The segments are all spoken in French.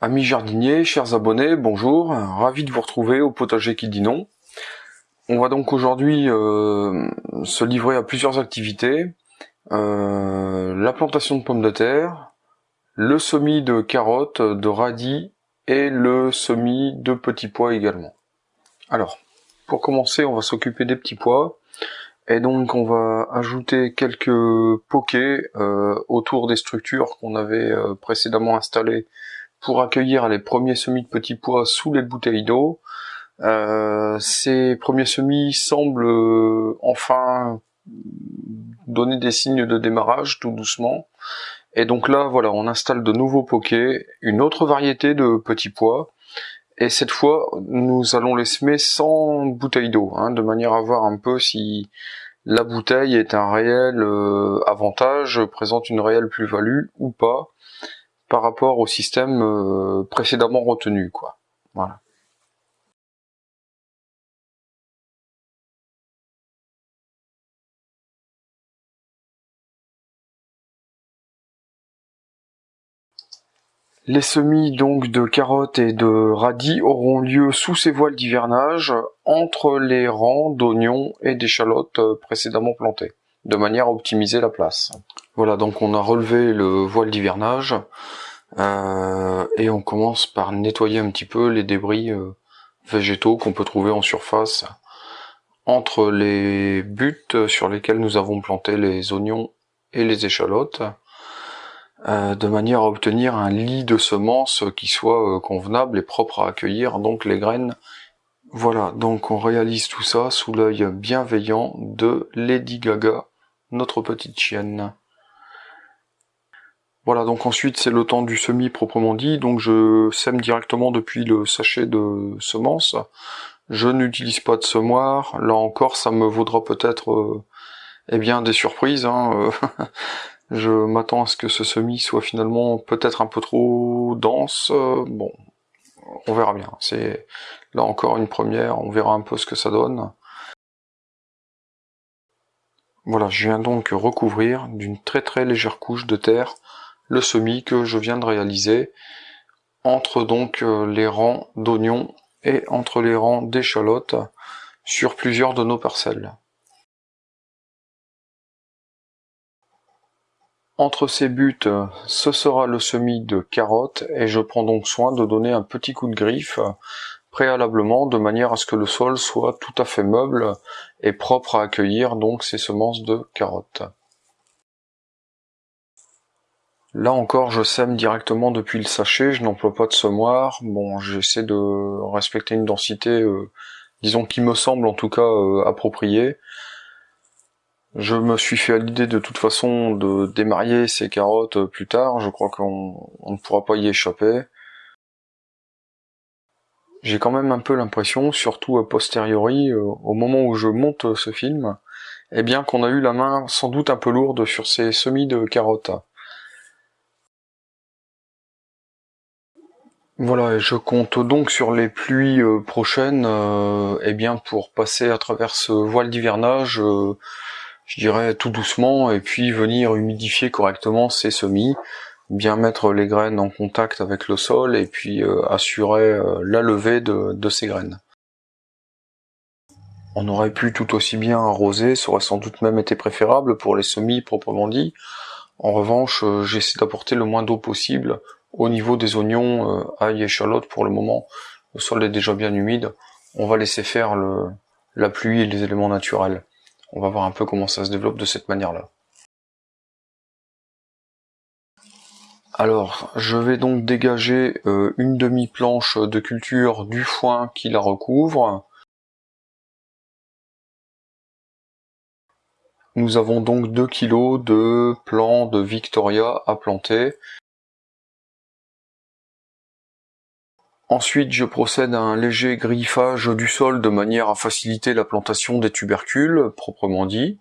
Amis jardiniers, chers abonnés, bonjour, ravi de vous retrouver au potager qui dit non. On va donc aujourd'hui euh, se livrer à plusieurs activités. Euh, la plantation de pommes de terre, le semis de carottes, de radis et le semis de petits pois également. Alors, pour commencer, on va s'occuper des petits pois. Et donc on va ajouter quelques poquets euh, autour des structures qu'on avait euh, précédemment installées pour accueillir les premiers semis de petits pois sous les bouteilles d'eau. Euh, ces premiers semis semblent enfin donner des signes de démarrage tout doucement. Et donc là, voilà, on installe de nouveaux poquets, une autre variété de petits pois. Et cette fois, nous allons les semer sans bouteille d'eau, hein, de manière à voir un peu si la bouteille est un réel euh, avantage, présente une réelle plus-value ou pas par rapport au système euh, précédemment retenu. Les semis donc de carottes et de radis auront lieu sous ces voiles d'hivernage entre les rangs d'oignons et d'échalotes euh, précédemment plantées, de manière à optimiser la place. Voilà, donc on a relevé le voile d'hivernage euh, et on commence par nettoyer un petit peu les débris euh, végétaux qu'on peut trouver en surface entre les buts sur lesquels nous avons planté les oignons et les échalotes. Euh, de manière à obtenir un lit de semences qui soit convenable et propre à accueillir donc les graines. Voilà, donc on réalise tout ça sous l'œil bienveillant de Lady Gaga, notre petite chienne. Voilà, donc ensuite c'est le temps du semis proprement dit, donc je sème directement depuis le sachet de semences. Je n'utilise pas de semoir, là encore ça me vaudra peut-être euh, eh bien des surprises. Hein, Je m'attends à ce que ce semis soit finalement peut-être un peu trop dense. Bon, on verra bien. C'est là encore une première, on verra un peu ce que ça donne. Voilà, je viens donc recouvrir d'une très très légère couche de terre le semis que je viens de réaliser entre donc euh, les rangs d'oignons et entre les rangs d'échalotes sur plusieurs de nos parcelles. Entre ces buts, ce sera le semis de carottes et je prends donc soin de donner un petit coup de griffe préalablement de manière à ce que le sol soit tout à fait meuble et propre à accueillir donc ces semences de carottes. Là encore, je sème directement depuis le sachet, je n'emploie pas de semoir. Bon, j'essaie de respecter une densité, euh, disons, qui me semble en tout cas euh, appropriée. Je me suis fait à l'idée de toute façon de démarier ces carottes plus tard, je crois qu'on ne pourra pas y échapper. J'ai quand même un peu l'impression, surtout a posteriori, euh, au moment où je monte ce film, eh bien qu'on a eu la main sans doute un peu lourde sur ces semis de carottes. Voilà, je compte donc sur les pluies euh, prochaines, euh, eh bien pour passer à travers ce voile d'hivernage, je dirais tout doucement, et puis venir humidifier correctement ces semis, bien mettre les graines en contact avec le sol, et puis euh, assurer euh, la levée de, ces graines. On aurait pu tout aussi bien arroser, ça aurait sans doute même été préférable pour les semis proprement dit. En revanche, euh, j'essaie d'apporter le moins d'eau possible au niveau des oignons, ail et échalotes pour le moment. Le sol est déjà bien humide. On va laisser faire la pluie et les éléments naturels. On va voir un peu comment ça se développe de cette manière-là. Alors, je vais donc dégager euh, une demi-planche de culture du foin qui la recouvre. Nous avons donc 2 kg de plants de Victoria à planter. Ensuite, je procède à un léger griffage du sol de manière à faciliter la plantation des tubercules, proprement dit.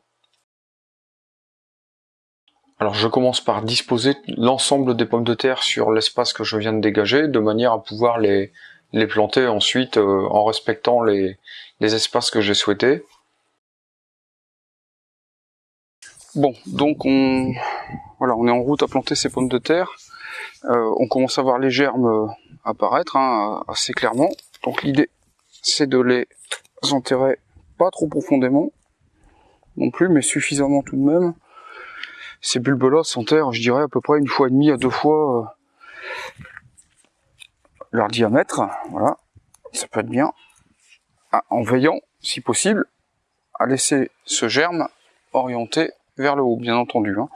Alors je commence par disposer l'ensemble des pommes de terre sur l'espace que je viens de dégager, de manière à pouvoir les, planter ensuite euh, en respectant les, espaces que j'ai souhaités. Bon, donc on, est en route à planter ces pommes de terre. Euh, on commence à voir les germes apparaître hein, assez clairement. Donc l'idée, c'est de les enterrer pas trop profondément non plus, mais suffisamment tout de même. Ces bulbes-là s'enterrent, je dirais, à peu près une fois et demie à deux fois euh, leur diamètre. Voilà, ça peut être bien. Ah, en veillant, si possible, à laisser ce germe orienté vers le haut, bien entendu. Hein.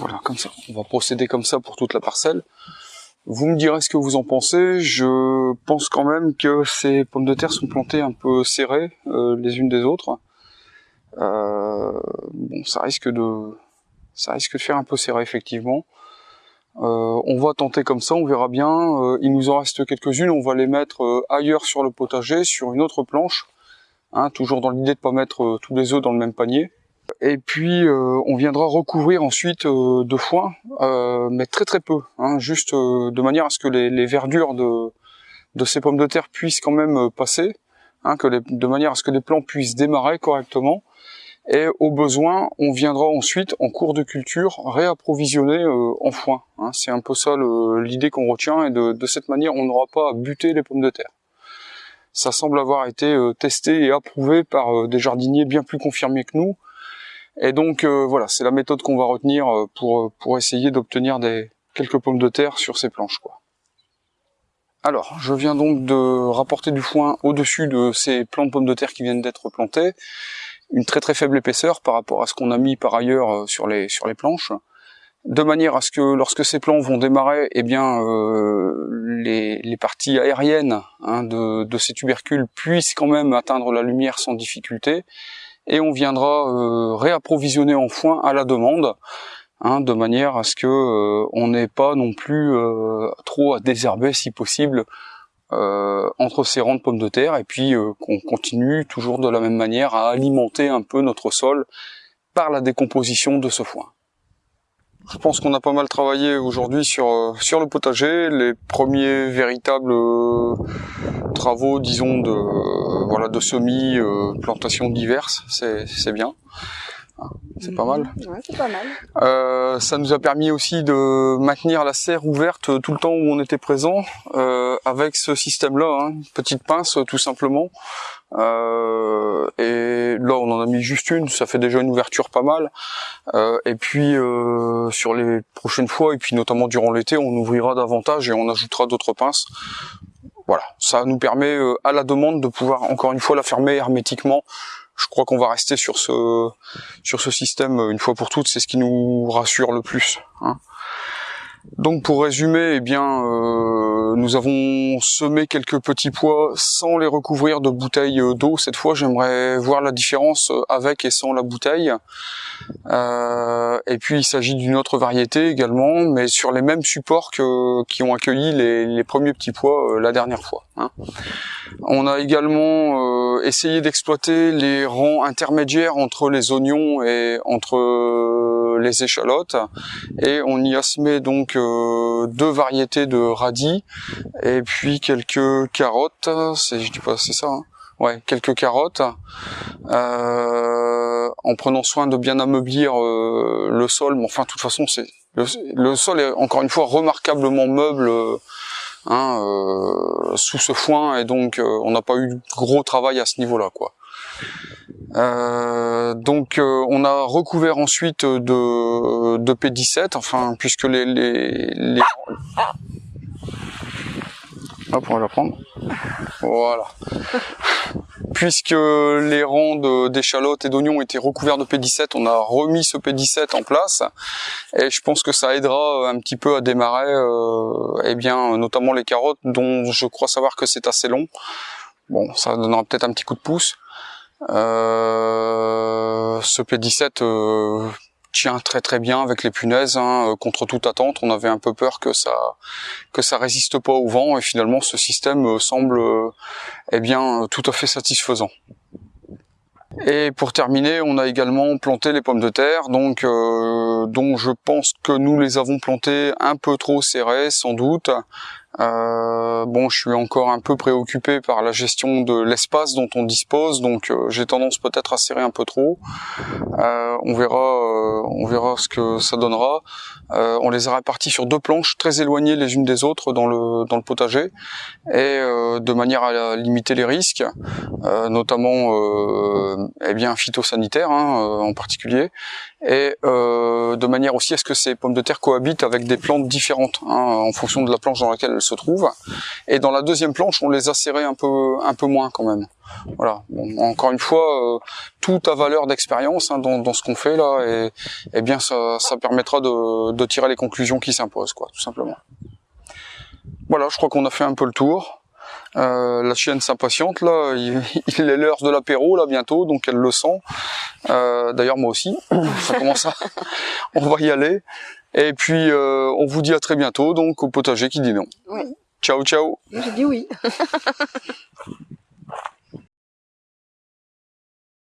Voilà, comme ça. On va procéder comme ça pour toute la parcelle. Vous me direz ce que vous en pensez. Je pense quand même que ces pommes de terre sont plantées un peu serrées euh, les unes des autres. Euh, bon, ça risque de, ça risque de faire un peu serré effectivement. Euh, on va tenter comme ça, on verra bien. il nous en reste quelques-unes. On va les mettre ailleurs sur le potager, sur une autre planche. Hein, toujours dans l'idée de pas mettre tous les œufs dans le même panier. Et puis euh, on viendra recouvrir ensuite euh, de foin, euh, mais très très peu, hein, juste de manière à ce que les, verdures de, de, ces pommes de terre puissent quand même passer, hein, que de manière à ce que les plants puissent démarrer correctement. Et au besoin, on viendra ensuite en cours de culture réapprovisionner en foin. Hein. C'est un peu ça l'idée qu'on retient, et de, de cette manière, on n'aura pas à buter les pommes de terre. Ça semble avoir été testé et approuvé par des jardiniers bien plus confirmés que nous, et donc euh, voilà, c'est la méthode qu'on va retenir euh, pour, euh, pour essayer d'obtenir des quelques pommes de terre sur ces planches. Quoi. Alors, je viens donc de rapporter du foin au-dessus de ces plants de pommes de terre qui viennent d'être plantés. Une très très faible épaisseur par rapport à ce qu'on a mis par ailleurs sur les, sur les planches. De manière à ce que lorsque ces plants vont démarrer, eh bien les, les, parties aériennes hein, de, de ces tubercules puissent quand même atteindre la lumière sans difficulté et on viendra euh, réapprovisionner en foin à la demande, hein, de manière à ce que euh, on n'ait pas non plus euh, trop à désherber si possible entre ces rangs de pommes de terre, et puis qu'on continue toujours de la même manière à alimenter un peu notre sol par la décomposition de ce foin. Je pense qu'on a pas mal travaillé aujourd'hui sur sur le potager, les premiers véritables travaux, disons, de voilà de semis, euh, plantations diverses, c'est bien. C'est pas mal. Ouais, c'est pas mal. Euh, ça nous a permis aussi de maintenir la serre ouverte tout le temps où on était présent euh, avec ce système-là, hein, petite pince tout simplement. Euh, et là, on en a mis juste une, ça fait déjà une ouverture pas mal. Euh, et puis euh, sur les prochaines fois, et puis notamment durant l'été, on ouvrira davantage et on ajoutera d'autres pinces voilà, ça nous permet euh, à la demande de pouvoir encore une fois la fermer hermétiquement. Je crois qu'on va rester sur ce sur ce système euh, une fois pour toutes, c'est ce qui nous rassure le plus. Hein. Donc pour résumer, eh bien, euh, nous avons semé quelques petits pois sans les recouvrir de bouteilles d'eau. Cette fois, j'aimerais voir la différence avec et sans la bouteille. Euh, et puis il s'agit d'une autre variété également, mais sur les mêmes supports que, qui ont accueilli les, premiers petits pois euh, la dernière fois. Hein. On a également euh, essayé d'exploiter les rangs intermédiaires entre les oignons et entre les échalotes, et on y a semé donc deux variétés de radis et puis quelques carottes. C'est, je dis pas, c'est ça. Hein ouais, quelques carottes, euh, en prenant soin de bien ameublir euh, le sol. Mais enfin, de toute façon, c'est le, sol est encore une fois remarquablement meuble euh, hein, sous ce foin, et donc on n'a pas eu gros travail à ce niveau-là, quoi. Donc on a recouvert ensuite de, de P17, enfin puisque les, les, les... Hop, on va la prendre. Voilà. Puisque les rangs d'échalotes et d'oignons étaient recouverts de P17, on a remis ce P17 en place. Et je pense que ça aidera un petit peu à démarrer, euh, eh bien, notamment les carottes, dont je crois savoir que c'est assez long. Bon, ça donnera peut-être un petit coup de pouce. Euh, ce P17 tient très très bien avec les punaises, hein, euh, contre toute attente. On avait un peu peur que ça que ça résiste pas au vent et finalement ce système euh, semble euh, eh bien tout à fait satisfaisant. Et pour terminer, on a également planté les pommes de terre, donc dont je pense que nous les avons plantées un peu trop serrées, sans doute. Euh, bon, je suis encore un peu préoccupé par la gestion de l'espace dont on dispose, donc euh, j'ai tendance peut-être à serrer un peu trop. Euh, on verra, euh, on verra ce que ça donnera. Euh, on les a répartis sur deux planches très éloignées les unes des autres dans le dans le potager, et de manière à limiter les risques, notamment eh bien phytosanitaires hein, en particulier, et de manière aussi à ce que ces pommes de terre cohabitent avec des plantes différentes hein, en fonction de la planche dans laquelle se trouvent. Et dans la deuxième planche, on les a serrées un peu un peu moins quand même. Voilà. encore une fois, euh, tout a valeur d'expérience hein, dans, ce qu'on fait là, et, bien ça, permettra de, tirer les conclusions qui s'imposent, quoi, tout simplement. Voilà, je crois qu'on a fait un peu le tour. Euh, la chienne s'impatiente là, il, est l'heure de l'apéro là bientôt, donc elle le sent. Euh, d'ailleurs moi aussi, ça commence à... on va y aller. Et puis on vous dit à très bientôt, donc au potager qui dit non. Oui. Ciao ciao. J'ai dit oui.